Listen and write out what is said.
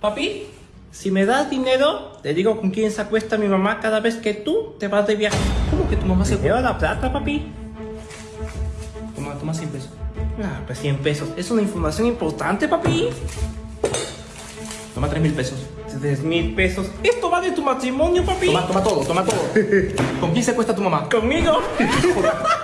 Papi, si me das dinero, te digo con quién se acuesta mi mamá cada vez que tú te vas de viaje. ¿Cómo que tu mamá se ¿Te la plata, papi? Toma, toma 100 pesos. Ah, pues 100 pesos. Es una información importante, papi. Toma 3 mil pesos. 3 mil pesos. Esto va de tu matrimonio, papi. Toma, toma todo, toma todo. ¿Con quién se acuesta tu mamá? Conmigo.